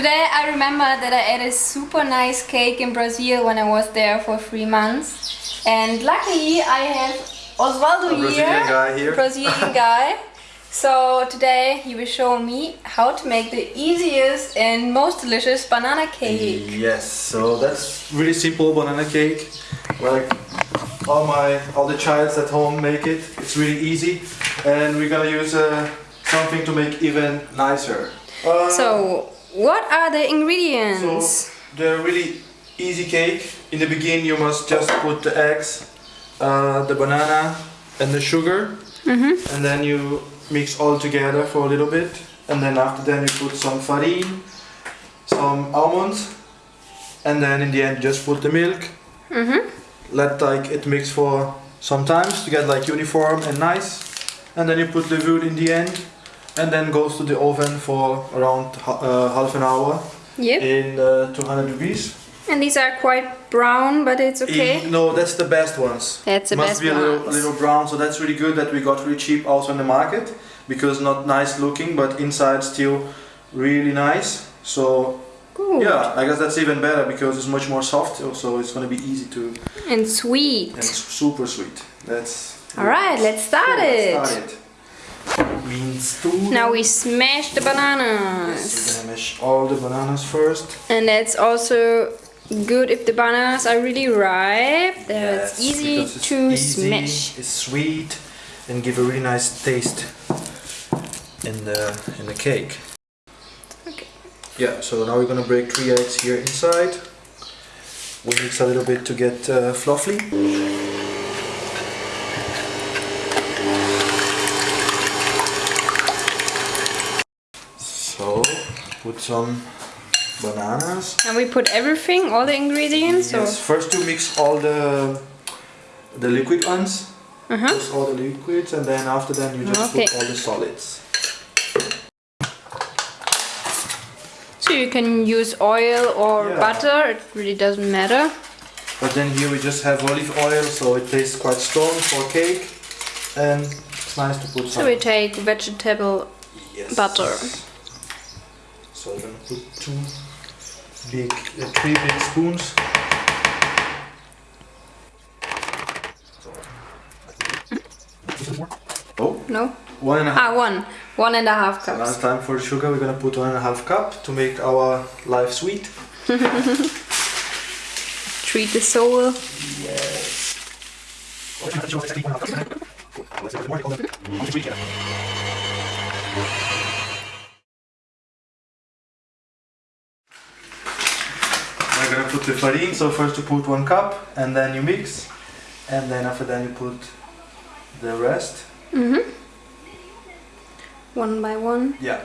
Today I remember that I ate a super nice cake in Brazil when I was there for three months. And luckily I have Osvaldo A here, Brazilian guy here. Brazilian guy. So today he will show me how to make the easiest and most delicious banana cake. Yes, so that's really simple banana cake. Like all my all the childs at home make it. It's really easy, and we're gonna use uh, something to make even nicer. Uh, So what are the ingredients? so the really easy cake. In the beginning, you must just put the eggs, uh, the banana, and the sugar, and then you mix all together for a little bit. And then after that, you put some farine, some almonds, and then in the end, just put the milk. Mhm. Let like it mix for some times to get like uniform and nice. And then you put the wood in the end, and then goes to the oven for around uh, half an hour Yep. in uh, 200 degrees. And these are quite brown, but it's okay. Eh, No, that's the best ones. That's the Must best be a little, a little brown, so that's really good that we got really cheap also in the market because not nice looking, but inside still really nice. So Good. yeah, I guess that's even better because it's much more soft, so it's gonna be easy to And sweet. and super sweet. That's Alright, let's start Cool, it. let's start it. Means two. Now we smash the Yes, bananas. we're gonna mash all the bananas first. And that's also good if the bananas are really ripe. Then Yes, it's easy it's to easy, smash. It's sweet and give a really nice taste in the in the cake. Okay. Yeah. So now we're gonna break three eggs here inside. We mix a little bit to get uh, fluffy. So put some bananas. And we put everything, all the ingredients. Yes, first you mix all the the liquid ones, uh-huh. just all the liquids, and then after that you just Okay. put all the solids. so you can use oil or Yeah. butter. It really doesn't matter. But then here we just have olive oil, so it tastes quite strong for cake, and it's nice to put So we take vegetable yes. butter. So I'm gonna put two big, uh, three big spoons. Oh, No? one and a half. Ah, one. One and a half So now it's time for sugar. We're gonna put one and a half cup to make our life sweet. Treat the soul. Yes. We're gonna put the farine. So first you put one cup, and then you mix, and then after that you put the rest. Mm-hmm. One by one. Yeah.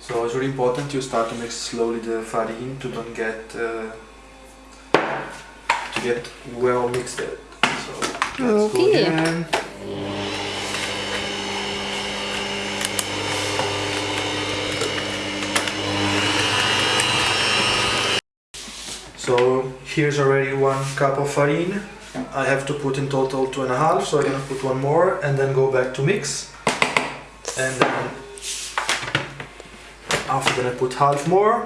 So it's really important you start to mix slowly the farine to don't get uh, to get well mixed. So let's go Okay. again. So here's already one cup of farine. I have to put in total two and a half, so I'm gonna put one more and then go back to mix. And then after that I put half more,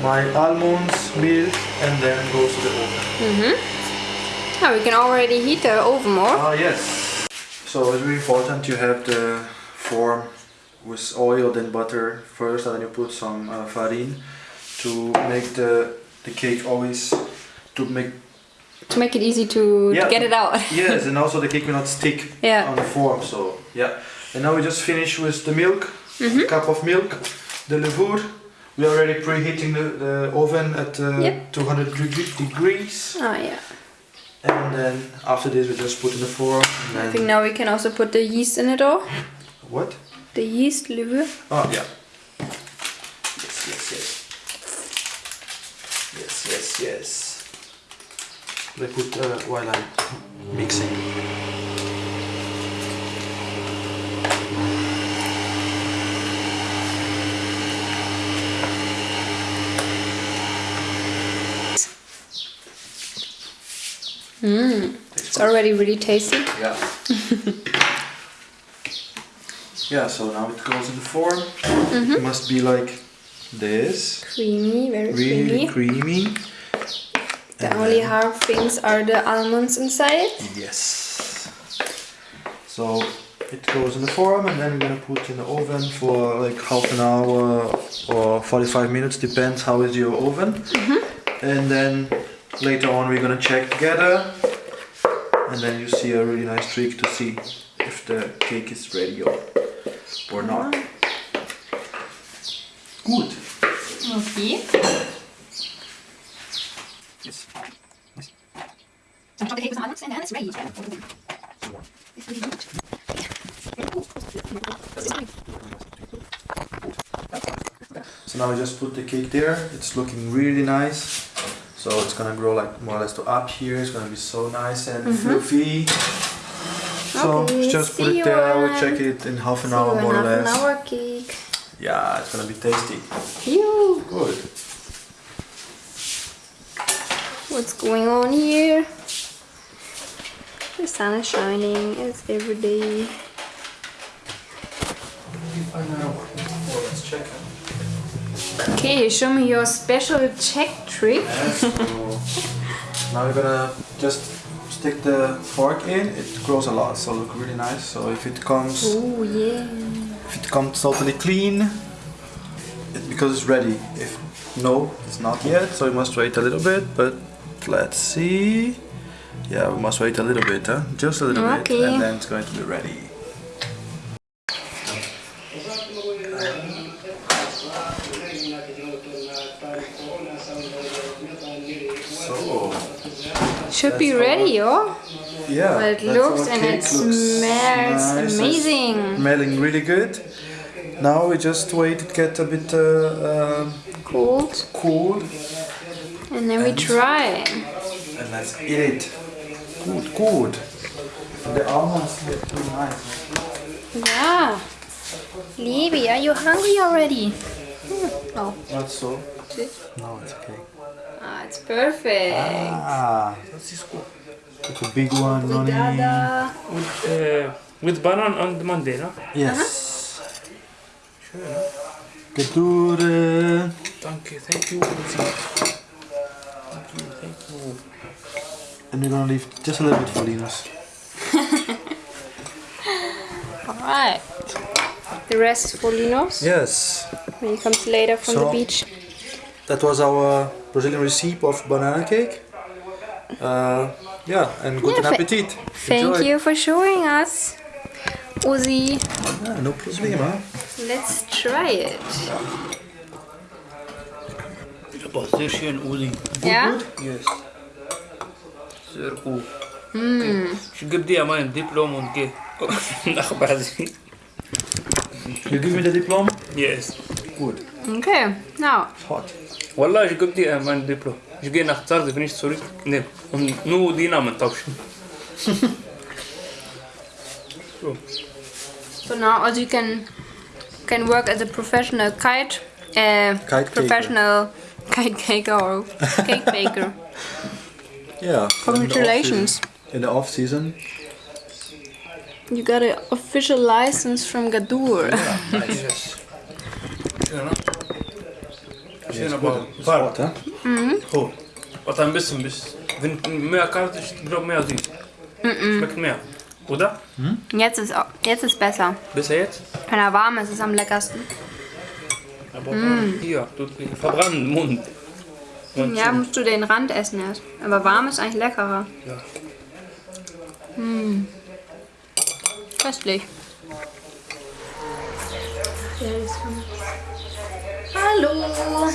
my almonds, milk, and then goes to the oven. Mm-hmm. Now we can already heat the oven more. Ah yes. So it's really important you have the form with oil then butter first, and then you put some uh, farine to make the the cake always to make To make it easy to, Yeah. to get it out. yes, and also the cake will not stick Yeah. on the form. So yeah, and now we just finish with the milk, Mhm. cup of milk, the levure. We are already preheating the, the oven at uh, Yep. 200 degrees, Oh yeah. and then after this we just put in the form. And I think now we can also put the yeast in it all. what? The yeast levure. Oh yeah. Yes, yes, yes. Yes, yes, yes. They put uh, while I'm mixing. Mm. It's already really tasty. Yeah. yeah, so now it goes in the form. It must be like this. Creamy, very Really creamy. creamy. The And only hard things are the almonds inside. Yes. So it goes in the form and then we're gonna put in the oven for like half an hour or 45 minutes, depends how is your oven. Mm-hmm. And then later on we're gonna check together and then you see a really nice trick to see if the cake is ready or, or not. Good. Okay. Yes. Dann schaut der and then it's ready. So now we just put the cake there. It's looking really nice. So it's gonna grow like more or less to up here. It's gonna be so nice and mm-hmm. fluffy. So Okay, just put it there. I will check it in half an See hour more or half an less. Hour cake. Yeah, it's gonna be tasty. Phew. Good. What's going on here? The sun is shining as every day. let's check. Okay, show me your special check trick. So now we're gonna just stick the fork in. It grows a lot, so look really nice. So if it comes Oh yeah. If it comes totally clean, it, because it's ready. If no, it's not yet, so we must wait a little bit. But let's see. Yeah, we must wait a little bit, huh? Just a little bit, and then it's going to be ready. So Should be ready, oh? Yeah, But it looks and it smells nice. It's amazing. Smelling really good. Now we just wait it get a bit uh, Cold. cool, And then we try. and let's eat it. Good, good. The almonds look really nice. Yeah. Libby, are you hungry already? Hmm. Oh, Not so. No, it's okay. Ah, it's perfect. Ah, das ist gut. Like a big one, Noni. Dada. With, uh, with banana on Monday, no? Yes. Gedure. Thank you, thank you. Thank you, thank you. And we're gonna leave just a little bit for Linus. Alright. The rest is for Linus Yes. when he comes later from So- the beach. That was our Brazilian recipe of banana cake. Uh, yeah, and good Yeah, appetit. Thank Enjoy. you for showing us. Uzi, Ja, no problema. let's try it. Aber sehr schön, Uli. Yeah? Yes. Sehr gut. Okay. Ich gebe dir mein Diplom und geh nach Brasilien. You give me the diploma? Yes. Good. Okay, now. Hot. Wallah, ich gebe dir mein Diplom. Ich gehe nach Zarde, wenn ich zurück. Ne, und nur die Namen tauschen. so. So now also you can can work as a professional kite, uh, Kite caker. professional kite caker or cake baker. Yeah. Congratulations. In the off season. You got an official license from Gadur. Yes. Schön, ne? Schön, Yes, aber good. It's warm. hot, huh? Cool. Warte ein bisschen, bis. Wenn mehr kalt ist, ich glaube mehr süß. Schmeckt mehr. Oder? Jetzt ist jetzt ist besser. Besser jetzt? Wenn er warm ist, ist es am leckersten. Aber hier, tut mir verbrannt im Mund. Und Ja, musst du den Rand essen erst. Aber warm ist eigentlich leckerer. Ja. Köstlich. Hallo!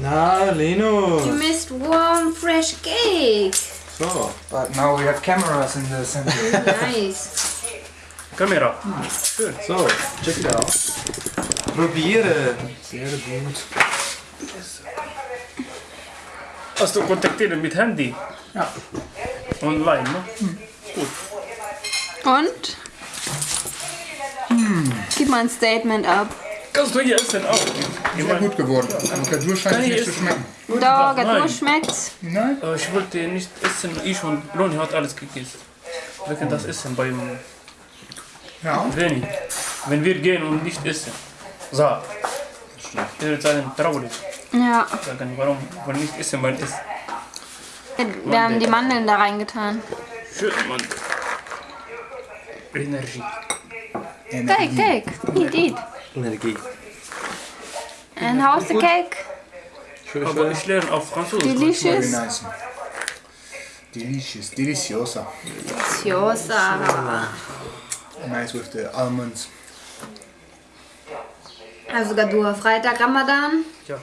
Na, Lino. You missed warm, fresh cake. So. But now we have cameras in the center. Nice. Kamera. Schön. So, check it out. Probieren. Sehr gut. Hast du kontaktiert mit Handy? Ja. Online, ne? Mm. Und? Mm. Gib mal ein Statement ab. Kannst du hier essen auch? Ich, Sehr mein, gut geworden. Und Gadur scheint nicht zu schmecken. Doch. Gatur schmeckt's. Nein? äh, ich wollte nicht essen, ich und Loni hat alles gegessen. Wir können das essen beim Ja. Training. Wenn wir gehen und nicht essen. So. Ich würde sagen, traurig. Ja, Sagen, warum wir nicht essen beim Essen. wir haben die Mandeln da reingetan. Schön, Mann. Energie. Cake, cake. Eat, eat. Energie. And how's the cake? Schön, Aber schön. ich lerne auf Französisch. Delicious. nice. Delicious, deliciosa. Deliciosa. Nice with the almonds. Also sogar du, Freitag Ramadan. Ja,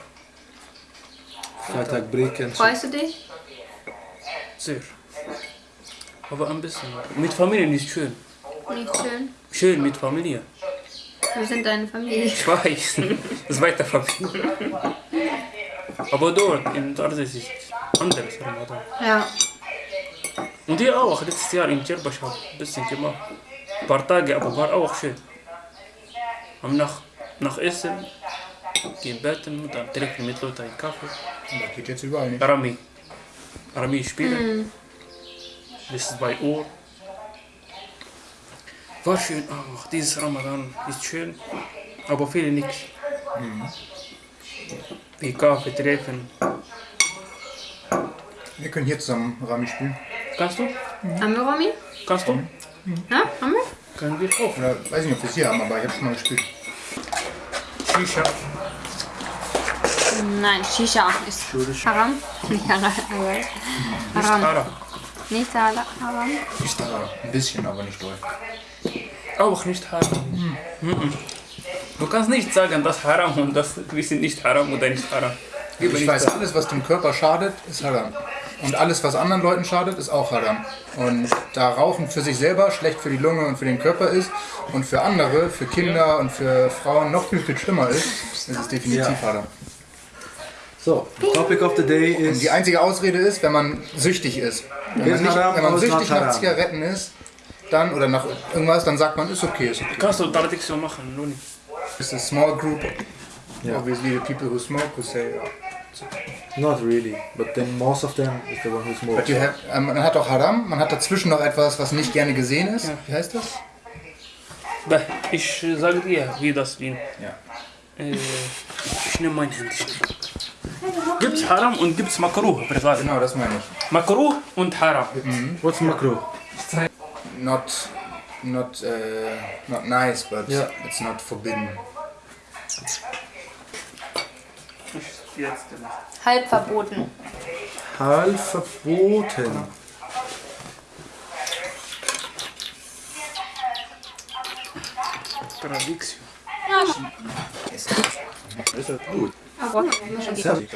Freitag Brick und so. Freust du dich? sehr. Aber ein bisschen. Mit Familie ist schön. Nicht schön. Schön mit Familie. Wir sind deine Familie. Ich weiß. Das ist weiter Familie. Aber dort in Tarsis ist anderes Ramadan. Ja. Und hier auch. Letztes Jahr in Djerbasch habe ich ein bisschen gemacht. Ein paar Tage, aber war auch schön. Am nach, nach Essen, gehen betten und dann trinken mit Leuten einen Kaffee. Das geht jetzt überall nicht. Rami. Rami spielen. Bis 2 Uhr. War schön auch. Dieses Ramadan ist schön. Aber viele nichts. Wie Kaffee treffen. Wir können hier zusammen Rami spielen. Kannst du? Haben wir Romy? Kannst du? Ja, haben wir? Können wir auch. Oder weiß nicht, ob wir es hier haben, aber ich habe schon mal gespielt. Shisha. Nein, Shisha ist haram. Nicht Nicht haram. Haram. Nicht haram. Ist aber ein bisschen, aber nicht doll. Auch nicht Haram. Mhm. Du kannst nicht sagen, das Haram und das wir sind nicht Haram oder nicht Haram. Gib mir Ich nicht weiß, das. alles, was dem Körper schadet, ist Haram. Und alles, was anderen Leuten schadet, ist auch Haram. Und da Rauchen für sich selber schlecht für die Lunge und für den Körper ist und für andere, für Kinder und für Frauen noch viel, viel schlimmer ist, ist es definitiv Ja. Haram. So, the topic of the day Und is die einzige Ausrede ist, wenn man süchtig ist. Wenn man, Ist nicht, wenn man ist süchtig nach. Zigaretten ist, dann oder nach irgendwas, dann sagt man, ist okay. Ist okay. Kannst du Tradition machen, Luni? It's a small group. Yeah. Obviously, the people who smoke who say, oh. not really, but then most of them is the one who smokes. But you have, ähm, man hat auch Haram, man hat dazwischen noch etwas, was nicht gerne gesehen ist. Wie heißt das? Da, ich sage dir, wie das ging. Ja. Äh, ich nehme mein Handy. Gibt's Haram und gibt's Makruh, privat. Genau, das meine ich. Makruh und Haram. What's makro? Not, not, uh, not nice, but Ja. it's not forbidden. Halb verboten. Halb verboten. Tradition. Ist das gut? Sehr gut.